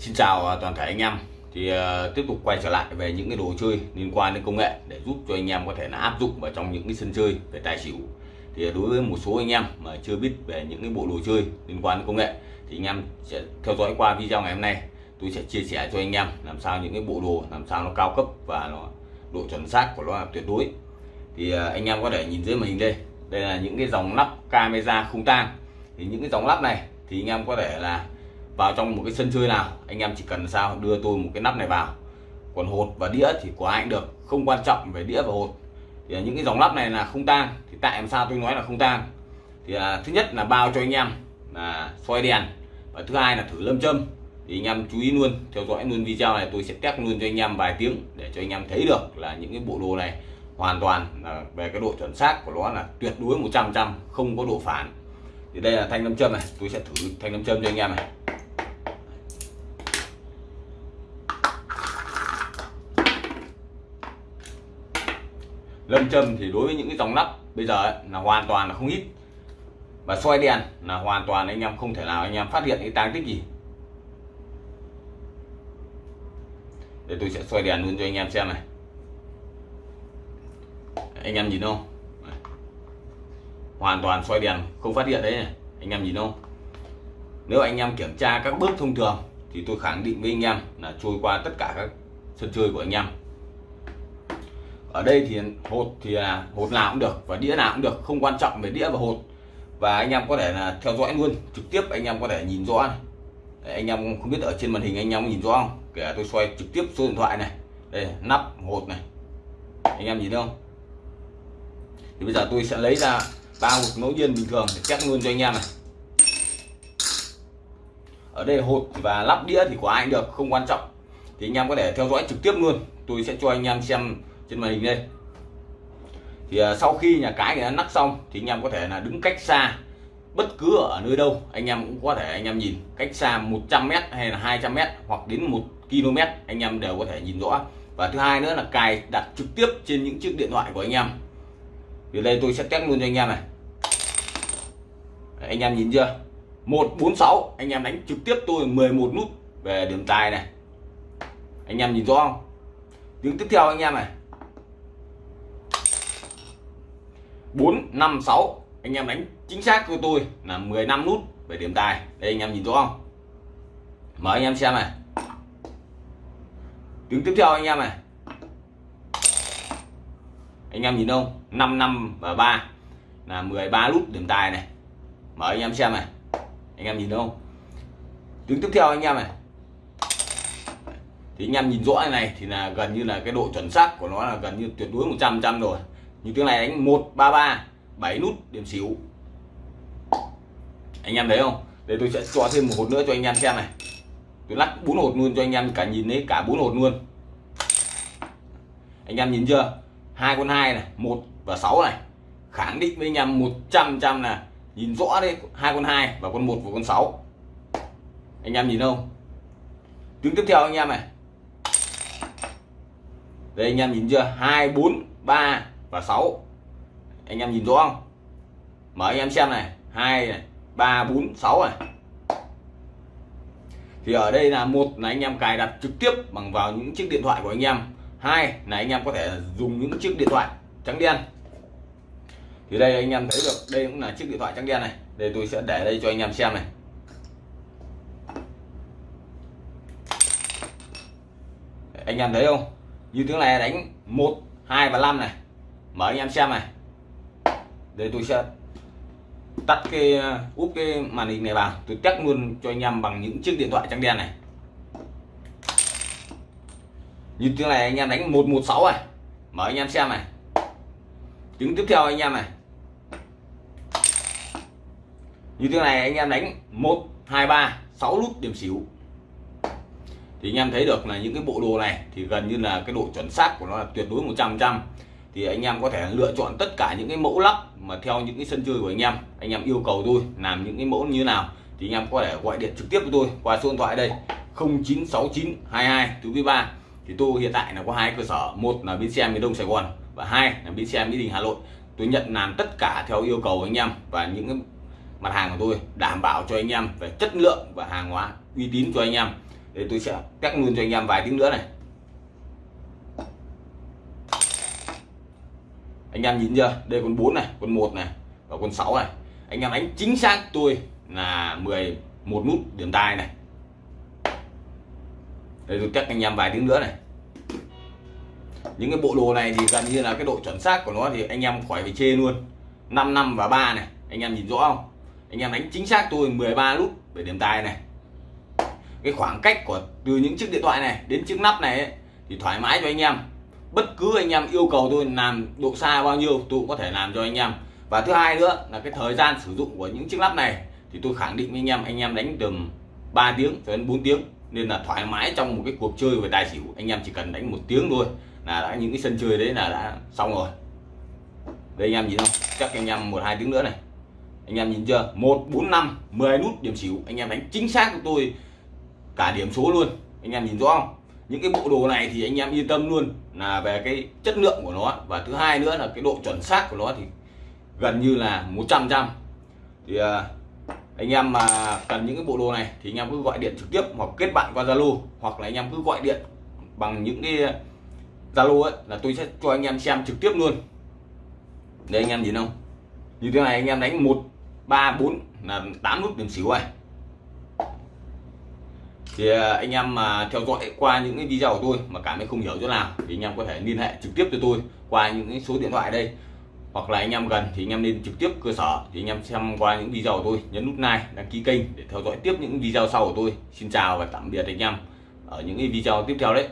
Xin chào à, toàn thể anh em. Thì uh, tiếp tục quay trở lại về những cái đồ chơi liên quan đến công nghệ để giúp cho anh em có thể là áp dụng vào trong những cái sân chơi về tài xỉu. Thì đối với một số anh em mà chưa biết về những cái bộ đồ chơi liên quan đến công nghệ thì anh em sẽ theo dõi qua video ngày hôm nay. Tôi sẽ chia sẻ cho anh em làm sao những cái bộ đồ làm sao nó cao cấp và nó độ chuẩn xác của nó là tuyệt đối. Thì uh, anh em có thể nhìn dưới màn hình đây. Đây là những cái dòng lắp camera không tang. Thì những cái dòng lắp này thì anh em có thể là vào trong một cái sân chơi nào anh em chỉ cần sao đưa tôi một cái nắp này vào. Còn hột và đĩa thì của anh được không quan trọng về đĩa và hột. Thì những cái dòng lắp này là không tang thì tại làm sao tôi nói là không tang thì à, thứ nhất là bao cho anh em là soi đèn và thứ hai là thử lâm châm. Thì anh em chú ý luôn theo dõi luôn video này tôi sẽ test luôn cho anh em vài tiếng để cho anh em thấy được là những cái bộ đồ này hoàn toàn là về cái độ chuẩn xác của nó là tuyệt đối 100 trăm không có độ phản. Thì đây là thanh lâm châm này tôi sẽ thử thanh lâm châm cho anh em này. Lâm châm thì đối với những cái dòng nắp bây giờ ấy, là hoàn toàn là không ít. Và soi đèn là hoàn toàn anh em không thể nào anh em phát hiện cái tang tích gì. Để tôi sẽ soi đèn luôn cho anh em xem này. Anh em nhìn không? Hoàn toàn soi đèn không phát hiện đấy này. anh em nhìn không? Nếu anh em kiểm tra các bước thông thường thì tôi khẳng định với anh em là trôi qua tất cả các sân chơi của anh em ở đây thì hột thì là hột nào cũng được và đĩa nào cũng được không quan trọng về đĩa và hột. Và anh em có thể là theo dõi luôn trực tiếp anh em có thể nhìn rõ này. Đấy, anh em không biết ở trên màn hình anh em nhìn rõ không? Kể tôi xoay trực tiếp số điện thoại này đây nắp hột này. Anh em nhìn thấy không? Thì bây giờ tôi sẽ lấy ra ba hột ngẫu nhiên bình thường để test luôn cho anh em này. Ở đây hột và lắp đĩa thì của ai cũng được không quan trọng. Thì anh em có thể theo dõi trực tiếp luôn tôi sẽ cho anh em xem trên màn hình đây. Thì à, sau khi nhà cái người ta nắp xong, thì anh em có thể là đứng cách xa bất cứ ở nơi đâu. Anh em cũng có thể, anh em nhìn cách xa 100m hay là 200m hoặc đến 1 km anh em đều có thể nhìn rõ. Và thứ hai nữa là cài đặt trực tiếp trên những chiếc điện thoại của anh em. Thì đây tôi sẽ test luôn cho anh em này. Anh em nhìn chưa? 146 anh em đánh trực tiếp tôi 11 nút về điểm tài này. Anh em nhìn rõ không? Tiếng tiếp theo anh em này. 4 5 6 anh em đánh chính xác của tôi là 15 nút về điểm tài. Đây anh em nhìn rõ không? Mở anh em xem này. Tiếng tiếp theo anh em này. Anh em nhìn không 5 5 và 3 là 13 nút điểm tài này. Mở anh em xem này. Anh em nhìn không tiếng tiếp theo anh em này. Thì anh em nhìn rõ này, này thì là gần như là cái độ chuẩn xác của nó là gần như tuyệt đối 100 trăm rồi như tiếng này đánh 133 7 nút, điểm xỉu. Anh em thấy không? Đây tôi sẽ cho thêm một hột nữa cho anh em xem này. Tôi lắc bốn hột luôn cho anh em cả nhìn thấy cả bốn hột luôn. Anh em nhìn chưa? Hai con hai này, một và sáu này. Khẳng định với anh em 100 trăm là nhìn rõ đấy, hai con hai và con một và con sáu. Anh em nhìn không? Tiếng tiếp theo anh em này. Đây anh em nhìn chưa? Hai, bốn, ba và 6 anh em nhìn rõ không? Mở anh em xem này. Hai này, ba, bốn, sáu này. Thì ở đây là một là anh em cài đặt trực tiếp bằng vào những chiếc điện thoại của anh em. Hai là anh em có thể dùng những chiếc điện thoại trắng đen. Thì đây anh em thấy được, đây cũng là chiếc điện thoại trắng đen này. Đây tôi sẽ để đây cho anh em xem này. Anh em thấy không? Như tiếng này đánh một, hai và năm này mở anh em xem này. Đây tôi sẽ tắt cái ờ, úp cái màn hình này vào. Tôi test luôn cho anh em bằng những chiếc điện thoại trắng đen này. Như thế này anh em đánh 116 này. Mở anh em xem này. Tiếng tiếp theo anh em này. Như thế này anh em đánh 1 2 3 6 nút điểm xỉu. Thì anh em thấy được là những cái bộ đồ này thì gần như là cái độ chuẩn xác của nó là tuyệt đối 100 trăm thì anh em có thể lựa chọn tất cả những cái mẫu lắp mà theo những cái sân chơi của anh em. Anh em yêu cầu tôi làm những cái mẫu như nào thì anh em có thể gọi điện trực tiếp với tôi qua số điện thoại đây 096922 thứ ba. Thì tôi hiện tại là có hai cơ sở, một là bến xe miền đông sài gòn và hai là bến xe mỹ đình hà nội. Tôi nhận làm tất cả theo yêu cầu anh em và những cái mặt hàng của tôi, đảm bảo cho anh em về chất lượng và hàng hóa uy tín cho anh em. Để tôi sẽ test luôn cho anh em vài tiếng nữa này. Anh em nhìn chưa? Đây con 4 này con 1 này và con 6 này. Anh em đánh chính xác tôi là 11 nút điểm tài này. Đây tôi chắc anh em vài tiếng nữa này. Những cái bộ đồ này thì gần như là cái độ chuẩn xác của nó thì anh em khỏi phải chê luôn. 5 năm và 3 này anh em nhìn rõ không? Anh em đánh chính xác tôi 13 nút về điểm tài này. Cái khoảng cách của từ những chiếc điện thoại này đến chiếc nắp này ấy, thì thoải mái cho anh em bất cứ anh em yêu cầu tôi làm độ xa bao nhiêu, tôi cũng có thể làm cho anh em. Và thứ hai nữa là cái thời gian sử dụng của những chiếc lắp này thì tôi khẳng định với anh em anh em đánh từ 3 tiếng cho đến 4 tiếng. Nên là thoải mái trong một cái cuộc chơi về tài xỉu, anh em chỉ cần đánh một tiếng thôi là đã những cái sân chơi đấy là đã xong rồi. Đây anh em nhìn không? Chắc anh em một hai tiếng nữa này. Anh em nhìn chưa? Một, bốn, năm 10 nút điểm xỉu, anh em đánh chính xác của tôi cả điểm số luôn. Anh em nhìn rõ không? Những cái bộ đồ này thì anh em yên tâm luôn là về cái chất lượng của nó. Và thứ hai nữa là cái độ chuẩn xác của nó thì gần như là 100 trăm thì à, anh em mà cần những cái bộ đồ này thì anh em cứ gọi điện trực tiếp hoặc kết bạn qua Zalo hoặc là anh em cứ gọi điện bằng những cái Zalo ấy là tôi sẽ cho anh em xem trực tiếp luôn. Đây anh em nhìn không? Như thế này anh em đánh một, ba, bốn là 8 nút điểm xỉu này thì à, anh em mà theo dõi qua những cái video của tôi mà cảm thấy không hiểu chỗ nào thì anh em có thể liên hệ trực tiếp cho tôi qua những cái số điện thoại đây. Hoặc là anh em gần thì anh em nên trực tiếp cơ sở thì anh em xem qua những video của tôi. Nhấn nút like, đăng ký kênh để theo dõi tiếp những video sau của tôi. Xin chào và tạm biệt anh em ở những cái video tiếp theo đấy.